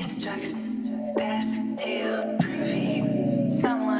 drugs, this deal groovy. Someone